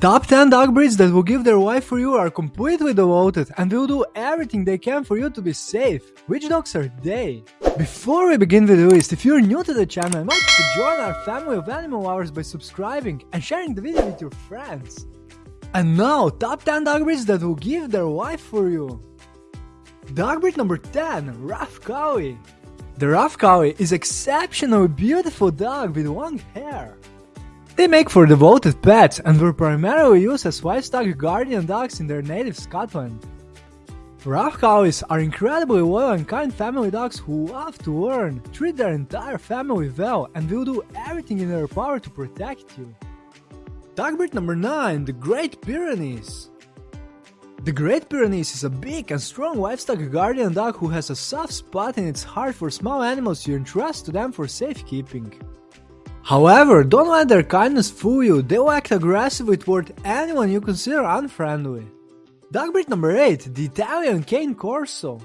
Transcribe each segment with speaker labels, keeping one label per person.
Speaker 1: Top 10 dog breeds that will give their life for you are completely devoted and will do everything they can for you to be safe. Which dogs are they? Before we begin with the list, if you're new to the channel, I invite you to join our family of animal lovers by subscribing and sharing the video with your friends. And now, top 10 dog breeds that will give their life for you. Dog breed number 10, Rough Collie. The Rough Collie is exceptionally beautiful dog with long hair. They make for devoted pets and were primarily used as livestock guardian dogs in their native Scotland. Rough Collies are incredibly loyal and kind family dogs who love to learn, treat their entire family well, and will do everything in their power to protect you. Dog breed number 9, the Great Pyrenees. The Great Pyrenees is a big and strong livestock guardian dog who has a soft spot in its heart for small animals you entrust to them for safekeeping. However, don't let their kindness fool you, they will act aggressively toward anyone you consider unfriendly. Dog breed number 8, the Italian Cane Corso.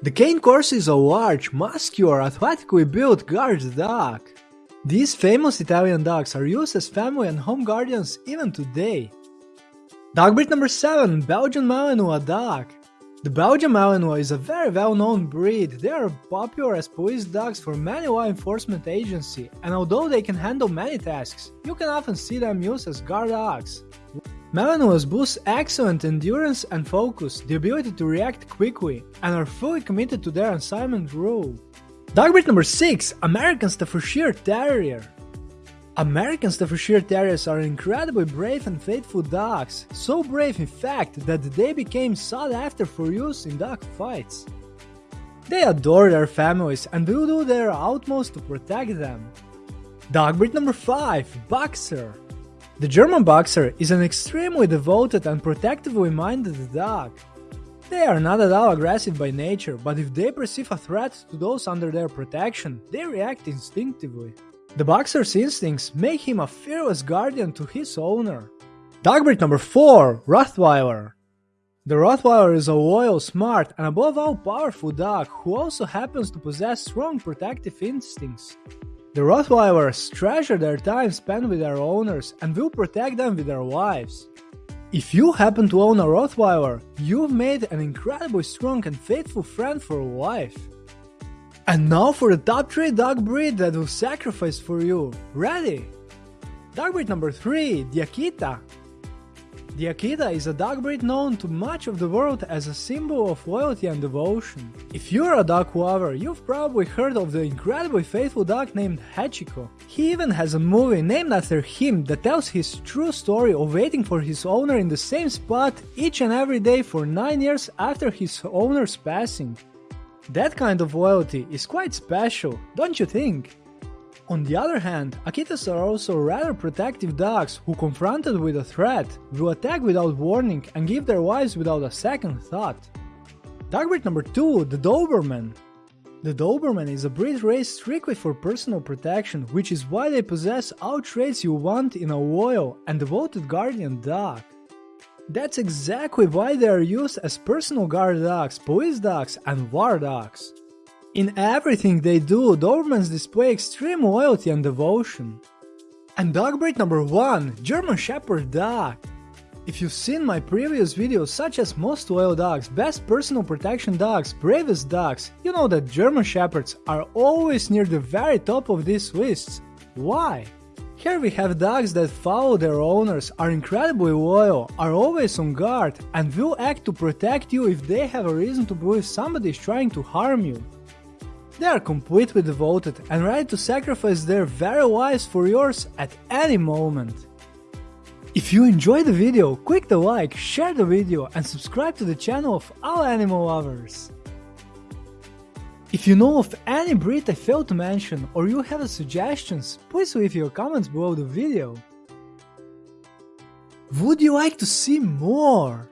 Speaker 1: The Cane Corso is a large, muscular, athletically built guard dog. These famous Italian dogs are used as family and home guardians even today. Dog breed number 7, Belgian Malinois dog. The Belgian Malinois is a very well-known breed. They are popular as police dogs for many law enforcement agencies, and although they can handle many tasks, you can often see them used as guard dogs. Malinois boost excellent endurance and focus, the ability to react quickly, and are fully committed to their assignment role. Dog breed number 6, American Staffordshire Terrier. American Staffordshire Terriers are incredibly brave and faithful dogs, so brave in fact that they became sought after for use in dog fights. They adore their families and will do their utmost to protect them. Dog breed number 5 Boxer The German Boxer is an extremely devoted and protectively minded dog. They are not at all aggressive by nature, but if they perceive a threat to those under their protection, they react instinctively. The boxer's instincts make him a fearless guardian to his owner. Dog breed number 4 Rottweiler. The Rottweiler is a loyal, smart, and above all powerful dog who also happens to possess strong protective instincts. The Rottweilers treasure their time spent with their owners and will protect them with their lives. If you happen to own a Rottweiler, you've made an incredibly strong and faithful friend for life. And now for the top 3 dog breed that will sacrifice for you. Ready? Dog breed number 3, the Akita. The Akita is a dog breed known to much of the world as a symbol of loyalty and devotion. If you're a dog lover, you've probably heard of the incredibly faithful dog named Hachiko. He even has a movie named after him that tells his true story of waiting for his owner in the same spot each and every day for 9 years after his owner's passing. That kind of loyalty is quite special, don't you think? On the other hand, Akitas are also rather protective dogs who confronted with a threat will attack without warning and give their lives without a second thought. Dog breed number 2, the Doberman. The Doberman is a breed raised strictly for personal protection, which is why they possess all traits you want in a loyal and devoted guardian dog. That's exactly why they are used as personal guard dogs, police dogs, and war dogs. In everything they do, Dobermans display extreme loyalty and devotion. And dog breed number 1, German Shepherd Dog. If you've seen my previous videos such as most loyal dogs, best personal protection dogs, bravest dogs, you know that German Shepherds are always near the very top of these lists. Why? Here we have dogs that follow their owners, are incredibly loyal, are always on guard, and will act to protect you if they have a reason to believe somebody is trying to harm you. They are completely devoted and ready to sacrifice their very lives for yours at any moment. If you enjoyed the video, click the like, share the video and subscribe to the channel of all animal lovers. If you know of any breed I failed to mention or you have suggestions, please leave your comments below the video. Would you like to see more?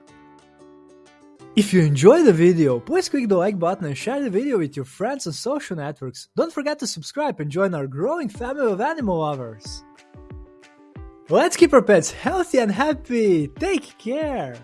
Speaker 1: If you enjoyed the video, please click the like button and share the video with your friends on social networks. Don't forget to subscribe and join our growing family of animal lovers. Let's keep our pets healthy and happy. Take care.